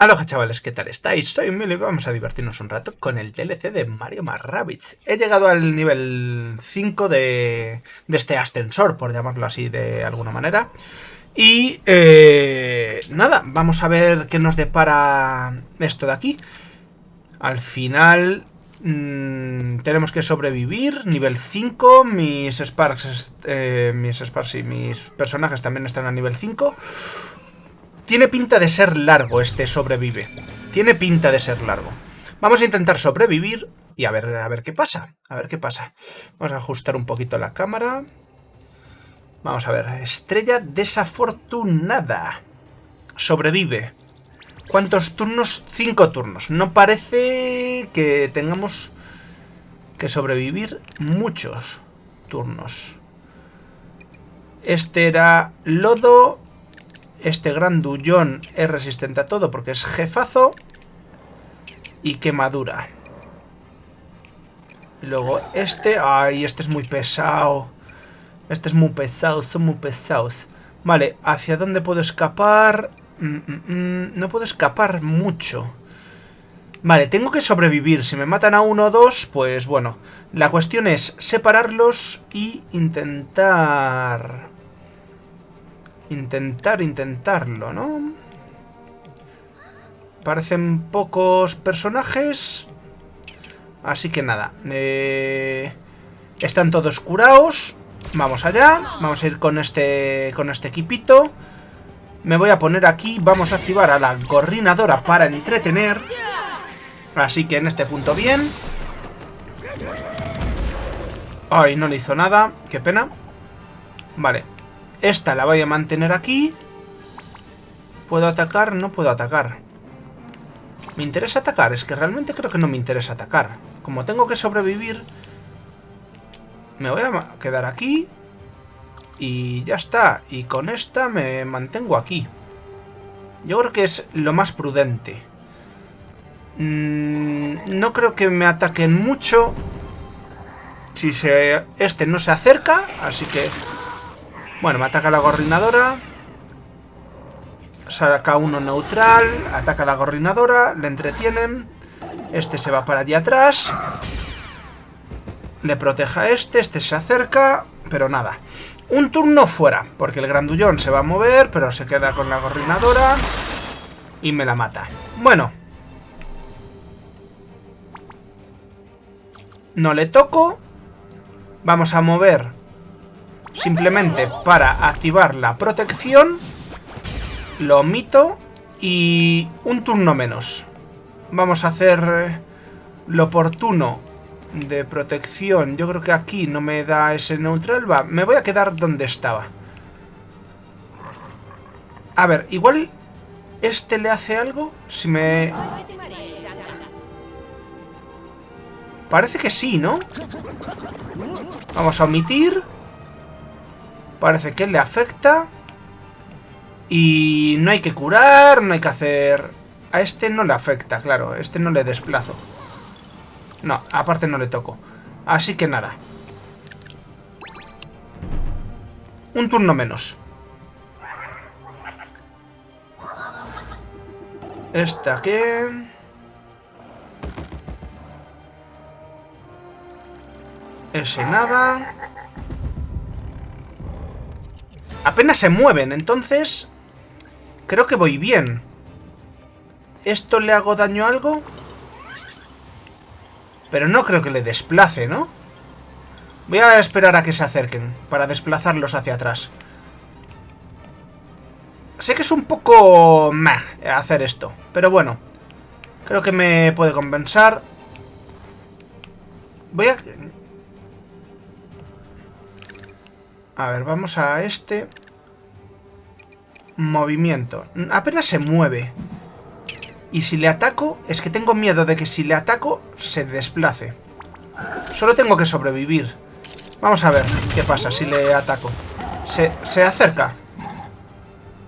Aloha chavales, ¿qué tal estáis? Soy Milo y vamos a divertirnos un rato con el DLC de Mario más. He llegado al nivel 5 de, de este ascensor, por llamarlo así de alguna manera. Y eh, nada, vamos a ver qué nos depara esto de aquí. Al final mmm, tenemos que sobrevivir, nivel 5, mis Sparks, eh, mis Sparks y mis personajes también están a nivel 5. Tiene pinta de ser largo este sobrevive. Tiene pinta de ser largo. Vamos a intentar sobrevivir y a ver, a ver qué pasa. A ver qué pasa. Vamos a ajustar un poquito la cámara. Vamos a ver. Estrella desafortunada. Sobrevive. ¿Cuántos turnos? Cinco turnos. No parece que tengamos que sobrevivir muchos turnos. Este era lodo este grandullón es resistente a todo porque es jefazo. Y quemadura. Y luego este... ¡Ay, este es muy pesado! Este es muy pesado, son muy pesados. Vale, ¿hacia dónde puedo escapar? Mm, mm, mm, no puedo escapar mucho. Vale, tengo que sobrevivir. Si me matan a uno o dos, pues bueno. La cuestión es separarlos y intentar intentar intentarlo, ¿no? Parecen pocos personajes. Así que nada. Eh, están todos curados. Vamos allá. Vamos a ir con este, con este equipito. Me voy a poner aquí. Vamos a activar a la gorrinadora para entretener. Así que en este punto bien. Ay, no le hizo nada. Qué pena. Vale. Esta la voy a mantener aquí. ¿Puedo atacar? No puedo atacar. ¿Me interesa atacar? Es que realmente creo que no me interesa atacar. Como tengo que sobrevivir, me voy a quedar aquí. Y ya está. Y con esta me mantengo aquí. Yo creo que es lo más prudente. Mm, no creo que me ataquen mucho. Si se, este no se acerca, así que bueno, me ataca la gorrinadora. Saca uno neutral. Ataca la gorrinadora. Le entretienen. Este se va para allí atrás. Le protege a este. Este se acerca. Pero nada. Un turno fuera. Porque el grandullón se va a mover. Pero se queda con la gorrinadora. Y me la mata. Bueno. No le toco. Vamos a mover simplemente para activar la protección. Lo omito y un turno menos. Vamos a hacer lo oportuno de protección. Yo creo que aquí no me da ese neutral. Va, me voy a quedar donde estaba. A ver, igual este le hace algo. Si me... Parece que sí, ¿no? Vamos a omitir. Parece que le afecta. Y no hay que curar, no hay que hacer... A este no le afecta, claro. A este no le desplazo. No, aparte no le toco. Así que nada. Un turno menos. Esta que... Ese nada. Apenas se mueven, entonces... Creo que voy bien. ¿Esto le hago daño a algo? Pero no creo que le desplace, ¿no? Voy a esperar a que se acerquen para desplazarlos hacia atrás. Sé que es un poco... Meh, hacer esto. Pero bueno. Creo que me puede compensar. Voy a... A ver, vamos a este. Movimiento. Apenas se mueve. Y si le ataco, es que tengo miedo de que si le ataco, se desplace. Solo tengo que sobrevivir. Vamos a ver qué pasa si le ataco. ¿Se, se acerca?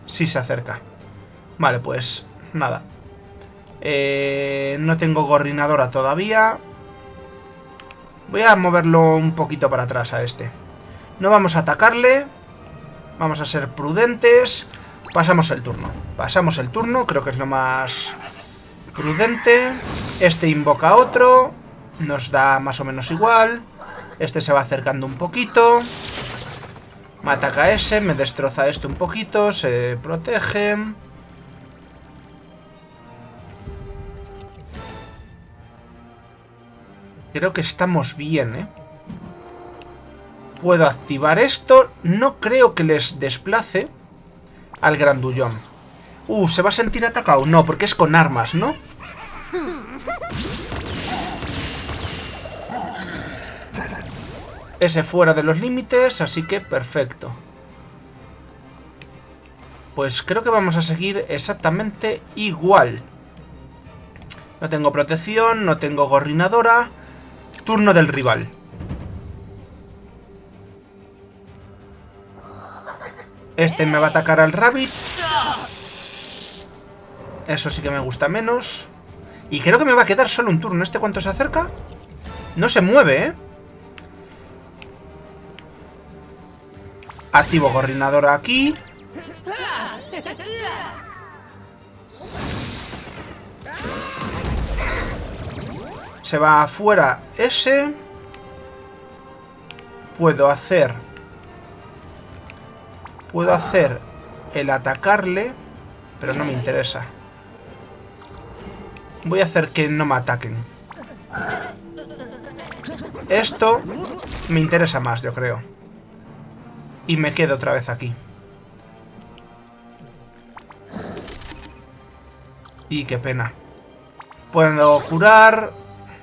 Sí se acerca. Vale, pues nada. Eh, no tengo gorrinadora todavía. Voy a moverlo un poquito para atrás a este. No vamos a atacarle. Vamos a ser prudentes. Pasamos el turno. Pasamos el turno, creo que es lo más Prudente. Este invoca otro. Nos da más o menos igual. Este se va acercando un poquito. Me ataca ese, me destroza esto un poquito, se protege. Creo que estamos bien, ¿eh? Puedo activar esto. No creo que les desplace al grandullón. Uh, ¿se va a sentir atacado? No, porque es con armas, ¿no? Ese fuera de los límites, así que perfecto. Pues creo que vamos a seguir exactamente igual. No tengo protección, no tengo gorrinadora. Turno del rival. Este me va a atacar al rabbit. Eso sí que me gusta menos. Y creo que me va a quedar solo un turno. ¿Este cuánto se acerca? No se mueve, ¿eh? Activo coordinador aquí. Se va afuera ese. Puedo hacer... Puedo hacer el atacarle, pero no me interesa. Voy a hacer que no me ataquen. Esto me interesa más, yo creo. Y me quedo otra vez aquí. Y qué pena. Puedo curar.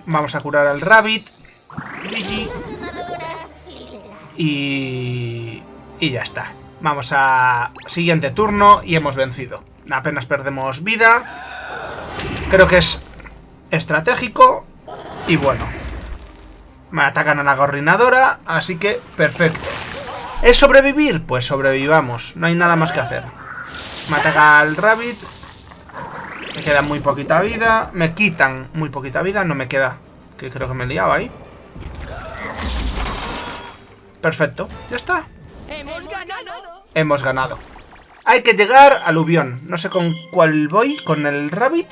Vamos a curar al rabbit. Y... Y ya está. Vamos a... Siguiente turno y hemos vencido. Apenas perdemos vida. Creo que es estratégico. Y bueno. Me atacan a la gorrinadora, así que perfecto. ¿Es sobrevivir? Pues sobrevivamos. No hay nada más que hacer. Me ataca el rabbit. Me queda muy poquita vida. Me quitan muy poquita vida. No me queda. Que creo que me he liado ahí. Perfecto. Ya está. Hemos ganado. Hay que llegar al Ubión. No sé con cuál voy. ¿Con el rabbit?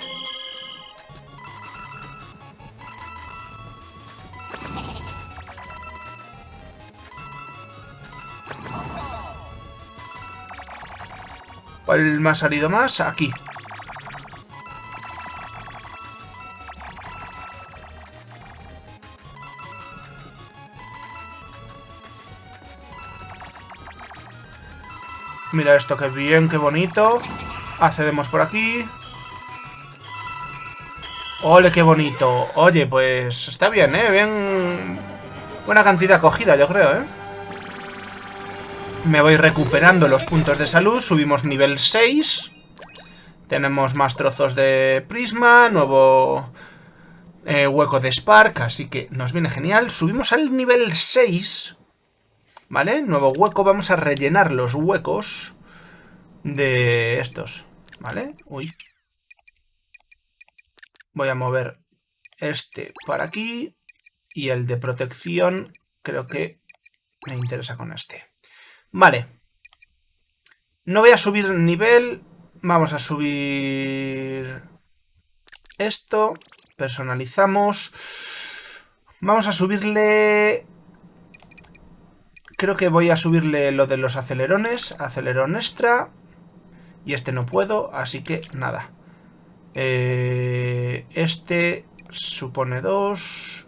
¿Cuál me ha salido más? Aquí. Mira esto, qué bien, qué bonito. Accedemos por aquí. ¡Ole, qué bonito! Oye, pues está bien, ¿eh? Bien... Buena cantidad cogida, yo creo, ¿eh? Me voy recuperando los puntos de salud. Subimos nivel 6. Tenemos más trozos de prisma. Nuevo eh, hueco de Spark. Así que nos viene genial. Subimos al nivel 6. ¿Vale? Nuevo hueco. Vamos a rellenar los huecos de estos. ¿Vale? Uy. Voy a mover este para aquí. Y el de protección creo que me interesa con este. Vale. No voy a subir nivel. Vamos a subir esto. Personalizamos. Vamos a subirle... Creo que voy a subirle lo de los acelerones. Acelerón extra. Y este no puedo, así que nada. Eh, este supone dos.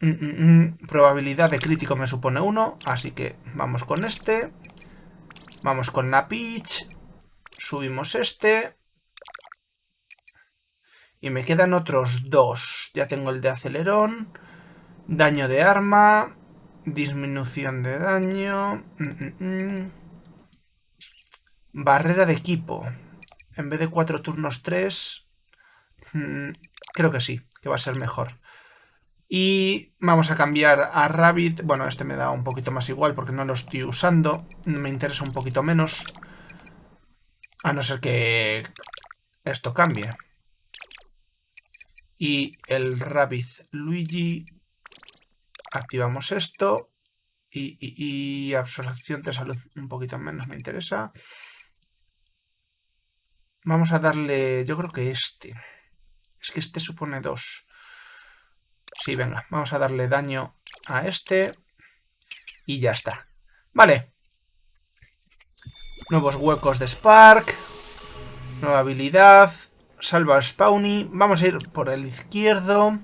Mm, mm, mm. Probabilidad de crítico me supone 1, así que vamos con este. Vamos con la pitch. Subimos este. Y me quedan otros dos. Ya tengo el de acelerón. Daño de arma. Disminución de daño. Barrera de equipo. En vez de cuatro turnos, tres. Creo que sí, que va a ser mejor. Y vamos a cambiar a Rabbit. Bueno, este me da un poquito más igual porque no lo estoy usando. Me interesa un poquito menos. A no ser que esto cambie. Y el Rabbit Luigi. Activamos esto. Y, absorción de salud un poquito menos me interesa. Vamos a darle... Yo creo que este. Es que este supone dos. Sí, venga. Vamos a darle daño a este. Y ya está. Vale. Nuevos huecos de Spark. Nueva habilidad. Salva Spawny. Vamos a ir por el izquierdo.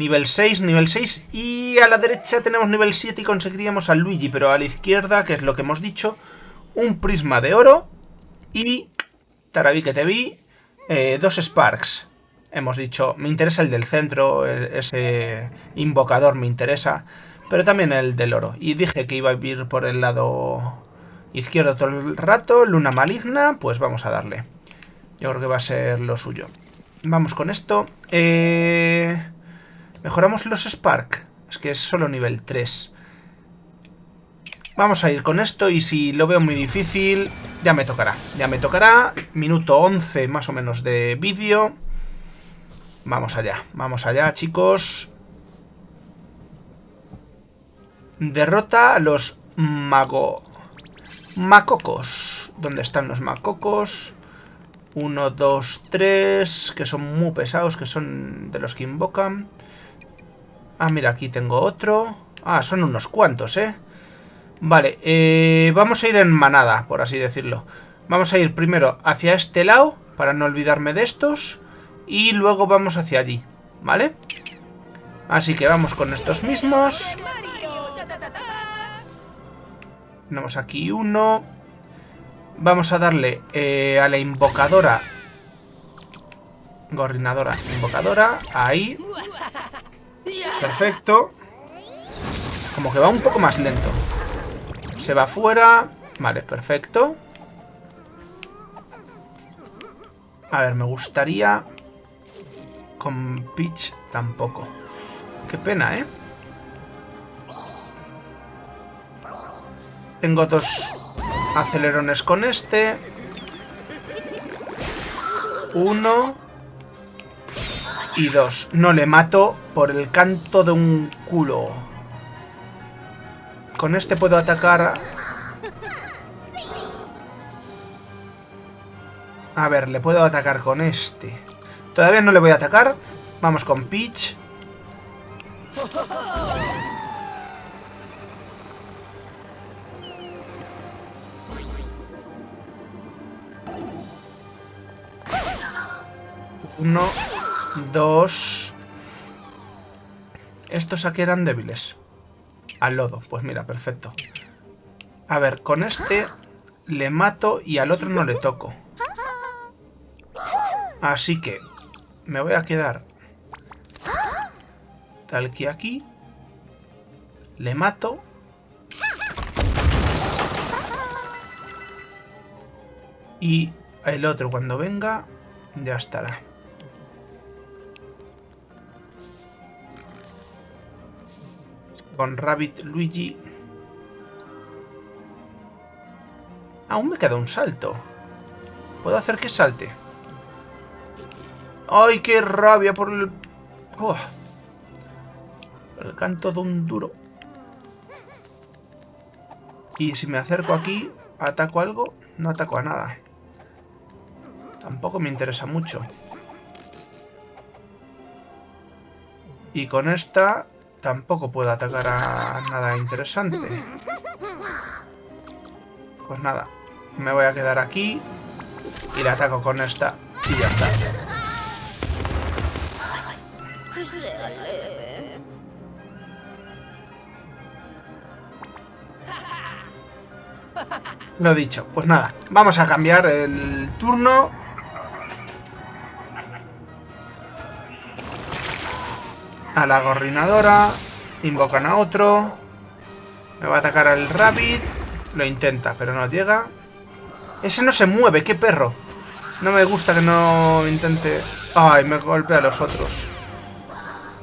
Nivel 6, nivel 6. Y a la derecha tenemos nivel 7 y conseguiríamos a Luigi. Pero a la izquierda, que es lo que hemos dicho, un prisma de oro. Y Taraví que te vi. Eh, dos Sparks. Hemos dicho, me interesa el del centro, ese invocador me interesa. Pero también el del oro. Y dije que iba a ir por el lado izquierdo todo el rato. Luna maligna, pues vamos a darle. Yo creo que va a ser lo suyo. Vamos con esto. Eh, mejoramos los Spark. Es que es solo nivel 3. Vamos a ir con esto y si lo veo muy difícil, ya me tocará. Ya me tocará. Minuto 11 más o menos de vídeo. Vamos allá, vamos allá, chicos. Derrota a los mago... Macocos. ¿Dónde están los macocos? Uno, dos, tres... Que son muy pesados, que son de los que invocan. Ah, mira, aquí tengo otro. Ah, son unos cuantos, ¿eh? Vale, eh, vamos a ir en manada, por así decirlo. Vamos a ir primero hacia este lado, para no olvidarme de estos. Y luego vamos hacia allí, ¿vale? Así que vamos con estos mismos. Tenemos aquí uno. Vamos a darle eh, a la invocadora. Gorrinadora, invocadora. Ahí. Perfecto. Como que va un poco más lento. Se va fuera. Vale, perfecto. A ver, me gustaría... Con Peach tampoco. Qué pena, ¿eh? Tengo dos acelerones con este. Uno. Y dos. No le mato por el canto de un culo. Con este puedo atacar... A ver, le puedo atacar con este. Todavía no le voy a atacar. Vamos con Peach. Uno, dos... Estos aquí eran débiles. Al lodo. Pues mira, perfecto. A ver, con este le mato y al otro no le toco. Así que me voy a quedar tal que aquí. Le mato. Y el otro cuando venga ya estará. Con Rabbit Luigi. Aún me queda un salto. ¿Puedo hacer que salte? ¡Ay, qué rabia por el... el canto de un duro. Y si me acerco aquí, ¿ataco algo? No ataco a nada. Tampoco me interesa mucho. Y con esta Tampoco puedo atacar a nada interesante. Pues nada, me voy a quedar aquí y le ataco con esta y ya está. Lo dicho, pues nada, vamos a cambiar el turno a la gorrinadora. Invocan a otro. Me va a atacar al rabbit. Lo intenta, pero no llega. Ese no se mueve, qué perro. No me gusta que no intente... Ay, me golpea a los otros.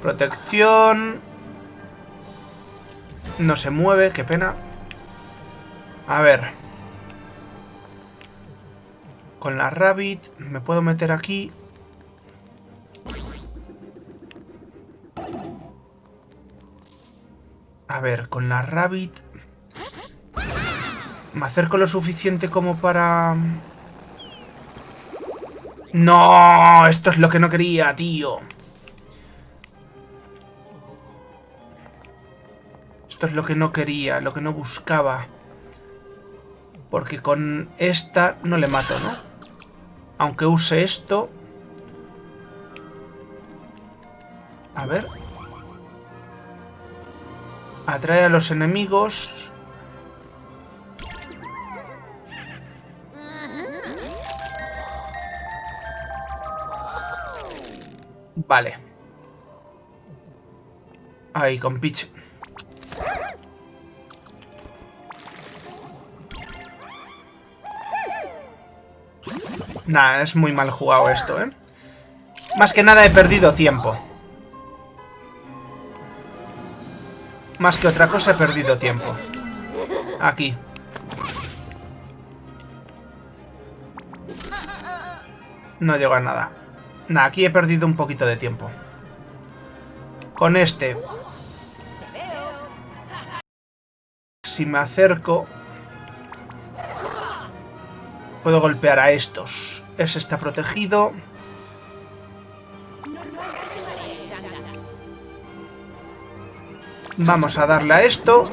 Protección. No se mueve, qué pena. A ver. Con la rabbit me puedo meter aquí. A ver, con la Rabbit... Me acerco lo suficiente como para... No, esto es lo que no quería, tío. Esto es lo que no quería, lo que no buscaba. Porque con esta no le mato, ¿no? Aunque use esto... A ver. Atrae a los enemigos... Vale. Ahí, con Peach. Nah, es muy mal jugado esto, ¿eh? Más que nada he perdido tiempo. Más que otra cosa he perdido tiempo. Aquí. No llego a nada. Nah, aquí he perdido un poquito de tiempo. Con este. Si me acerco... Puedo golpear a estos. Ese está protegido. Vamos a darle a esto.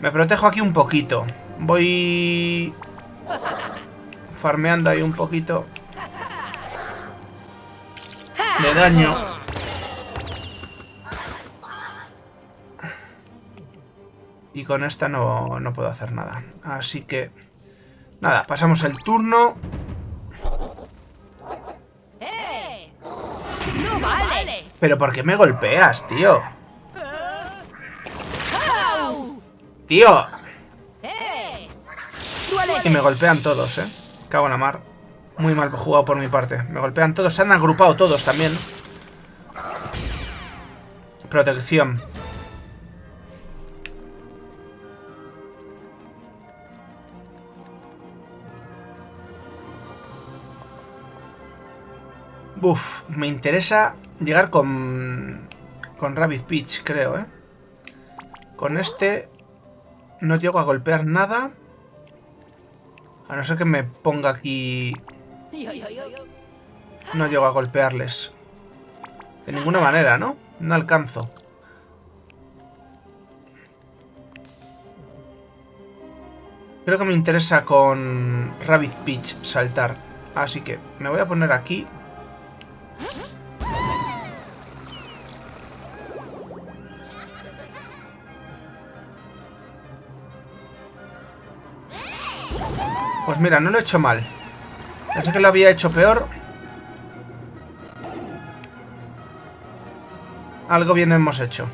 Me protejo aquí un poquito. Voy... Farmeando ahí un poquito. De daño. Y con esta no, no puedo hacer nada. Así que... Nada, pasamos el turno. Pero ¿por qué me golpeas, tío? ¡Tío! Y me golpean todos, ¿eh? Cago en la mar. Muy mal jugado por mi parte. Me golpean todos. Se han agrupado todos también. Protección. Buf, me interesa llegar con... Con Rabbit Peach, creo, ¿eh? Con este... No llego a golpear nada. A no ser que me ponga aquí... No llego a golpearles. De ninguna manera, ¿no? No alcanzo. Creo que me interesa con Rabbit Peach saltar. Así que me voy a poner aquí... Mira, no lo he hecho mal. Pensé que lo había hecho peor. Algo bien hemos hecho.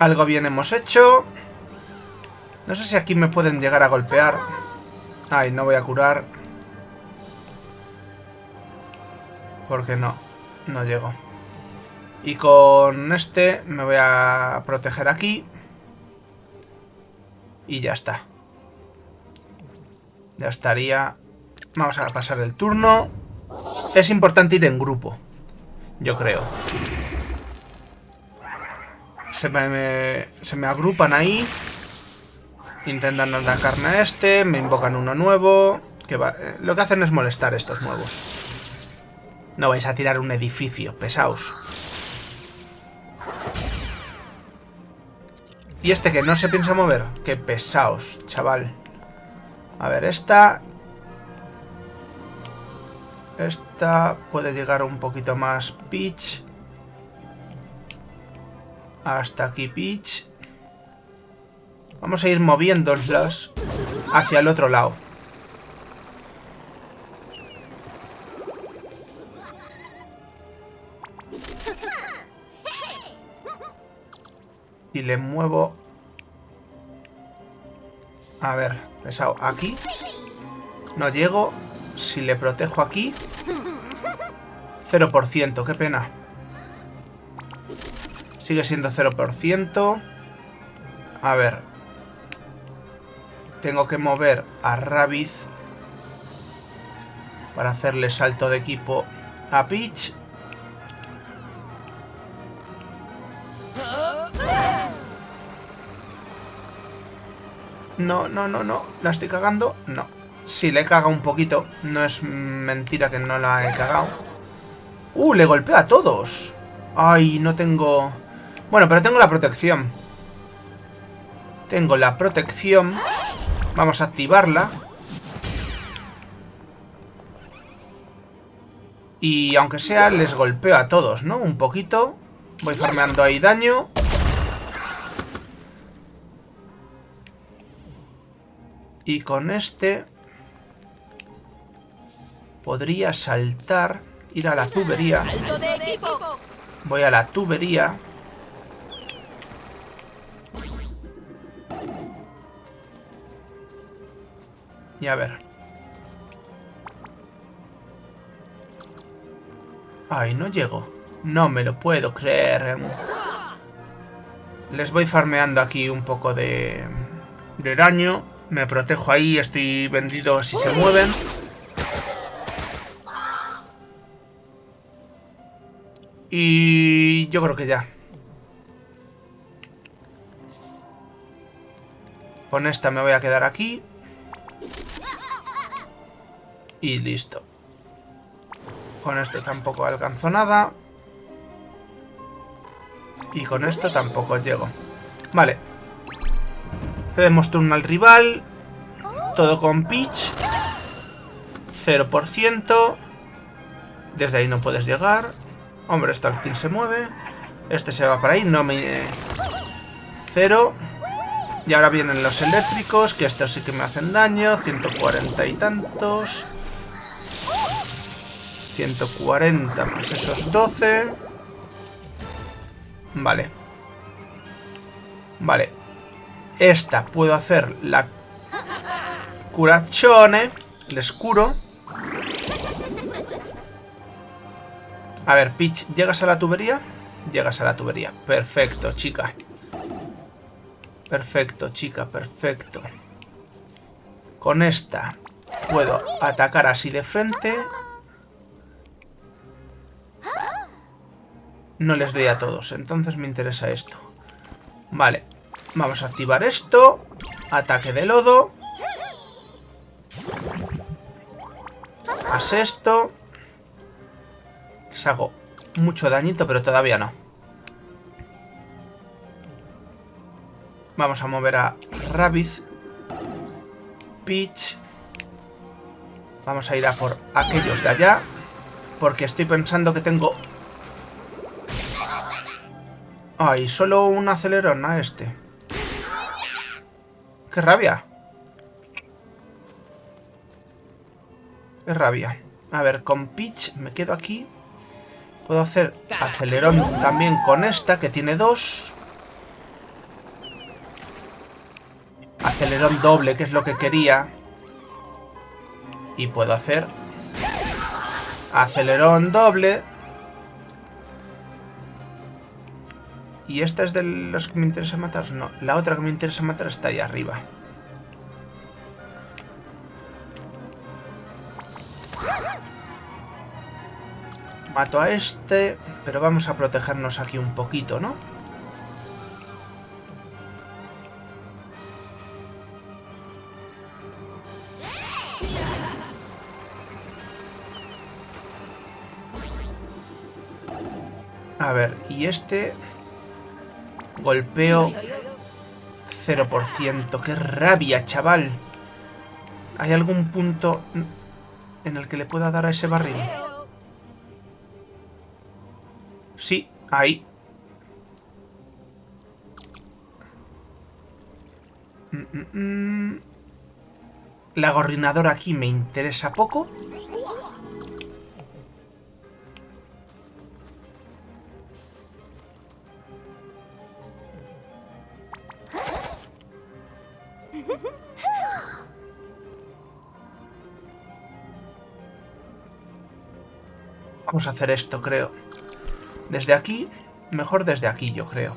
Algo bien hemos hecho. No sé si aquí me pueden llegar a golpear. Ay, no voy a curar. Porque no, no llego. Y con este me voy a proteger aquí. Y ya está. Ya estaría. Vamos a pasar el turno. Es importante ir en grupo. Yo creo. Se me, se me agrupan ahí. Intentan atacarme a este. Me invocan uno nuevo. Que va, eh, lo que hacen es molestar estos nuevos. No vais a tirar un edificio, pesaos. Y este que no se piensa mover. Qué pesaos, chaval. A ver, esta... Esta puede llegar un poquito más Peach. Hasta aquí Peach. Vamos a ir moviéndolas hacia el otro lado. Y le muevo... A ver, pesado. Aquí. No llego. Si le protejo aquí... 0%, qué pena. Sigue siendo 0%. A ver. Tengo que mover a Rabbit para hacerle salto de equipo a Peach. No, no, no, no. ¿La estoy cagando? No. Sí, le he cagado un poquito. No es mentira que no la he cagado. ¡Uh! Le golpea a todos. Ay, no tengo... Bueno, pero tengo la protección. Tengo la protección. Vamos a activarla. Y aunque sea, les golpeo a todos, ¿no? Un poquito. Voy farmeando ahí daño. Y con este... Podría saltar, ir a la tubería. Voy a la tubería. Y a ver. Ay, no llego. No me lo puedo creer. Les voy farmeando aquí un poco de, de daño. Me protejo ahí, estoy vendido si se mueven. Y yo creo que ya. Con esta me voy a quedar aquí. Y listo. Con esto tampoco alcanzo nada. Y con esto tampoco llego. Vale. Cedemos turno al rival. Todo con pitch. 0%. Desde ahí no puedes llegar. Hombre, esto al fin se mueve. Este se va para ahí. No me... Cero. Y ahora vienen los eléctricos, que estos sí que me hacen daño. 140 y tantos. 140 más esos 12. Vale. Vale. Esta puedo hacer la curachone. Les curo. A ver, Peach, ¿llegas a la tubería? Llegas a la tubería. Perfecto, chica. Perfecto, chica, perfecto. Con esta puedo atacar así de frente no les doy a todos. Entonces me interesa esto. Vale. Vamos a activar esto. Ataque de lodo. Haz esto. Les hago mucho dañito, pero todavía no. Vamos a mover a Rabbit. Peach. Vamos a ir a por aquellos de allá. Porque estoy pensando que tengo Ay, solo un acelerón a este. ¡Qué rabia! ¡Qué rabia! A ver, con Peach me quedo aquí. Puedo hacer acelerón también con esta, que tiene dos. Acelerón doble, que es lo que quería. Y puedo hacer acelerón doble ¿Y esta es de los que me interesa matar? No, la otra que me interesa matar está ahí arriba. Mato a este, pero vamos a protegernos aquí un poquito, ¿no? A ver, y este... Golpeo 0%. ¡Qué rabia, chaval! ¿Hay algún punto en el que le pueda dar a ese barril? Sí, ahí. Mm, mm, mm. La gorrinadora aquí me interesa poco. Hacer esto, creo. Desde aquí, mejor desde aquí, yo creo.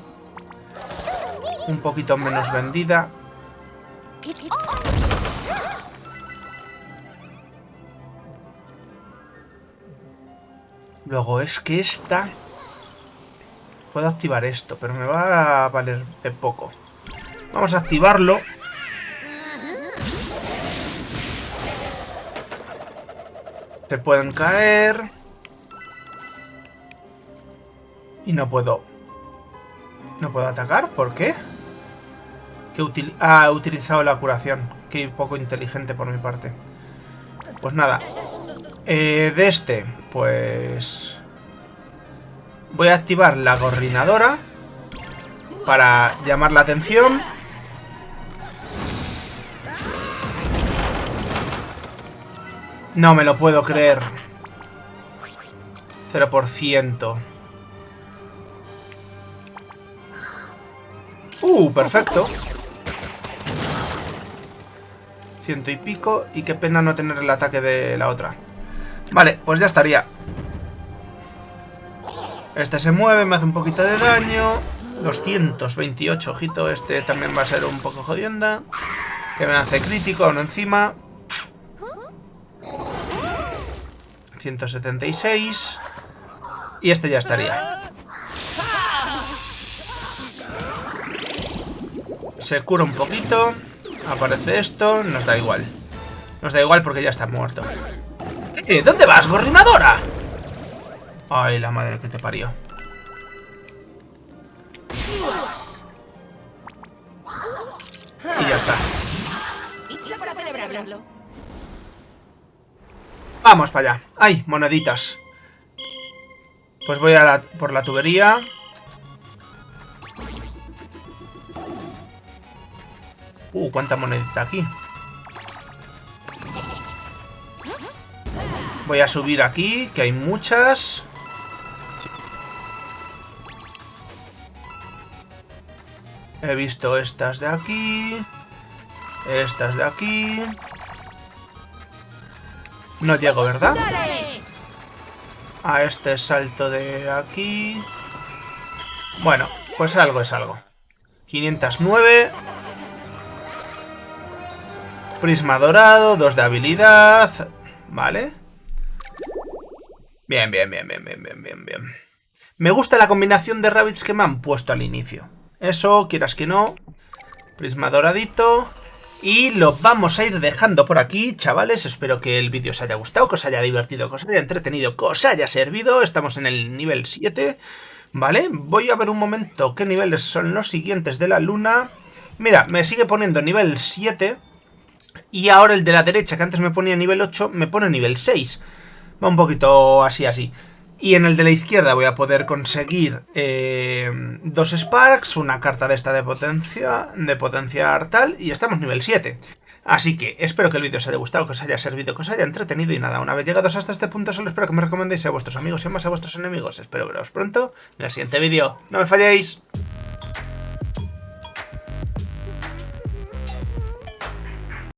Un poquito menos vendida. Luego es que esta... Puedo activar esto, pero me va a valer de poco. Vamos a activarlo. Se pueden caer. Y no puedo... No puedo atacar, ¿por qué? Que ah, he utilizado la curación. Qué poco inteligente por mi parte. Pues nada. Eh, de este, pues... Voy a activar la gorrinadora. Para llamar la atención. No me lo puedo creer. 0%. Uh, perfecto. Ciento y pico. Y qué pena no tener el ataque de la otra. Vale, pues ya estaría. Este se mueve, me hace un poquito de daño. 228, ojito. Este también va a ser un poco jodienda. Que me hace crítico, uno encima. 176. Y este ya estaría. Se cura un poquito. Aparece esto. Nos da igual. Nos da igual porque ya está muerto. ¿Eh? ¿Dónde vas, gorrinadora? Ay, la madre que te parió. Y ya está. Vamos para allá. ¡Ay, moneditas! Pues voy a por la tubería. Uh, cuánta monedita aquí. Voy a subir aquí, que hay muchas. He visto estas de aquí. Estas de aquí. No llego, ¿verdad? A este salto de aquí. Bueno, pues algo es algo. 509. Prisma dorado, 2 de habilidad. Vale. Bien, bien, bien, bien, bien, bien, bien, bien. Me gusta la combinación de rabbits que me han puesto al inicio. Eso, quieras que no. Prisma doradito. Y lo vamos a ir dejando por aquí, chavales. Espero que el vídeo os haya gustado, que os haya divertido, que os haya entretenido, que os haya servido. Estamos en el nivel 7, ¿vale? Voy a ver un momento qué niveles son los siguientes de la luna. Mira, me sigue poniendo nivel 7. Y ahora el de la derecha, que antes me ponía nivel 8, me pone nivel 6. Va un poquito así, así. Y en el de la izquierda voy a poder conseguir eh, dos Sparks, una carta de esta de potencia, de potencia tal, y estamos nivel 7. Así que espero que el vídeo os haya gustado, que os haya servido, que os haya entretenido y nada, una vez llegados hasta este punto solo espero que me recomendéis a vuestros amigos y más a vuestros enemigos. Espero veros pronto en el siguiente vídeo. ¡No me falléis!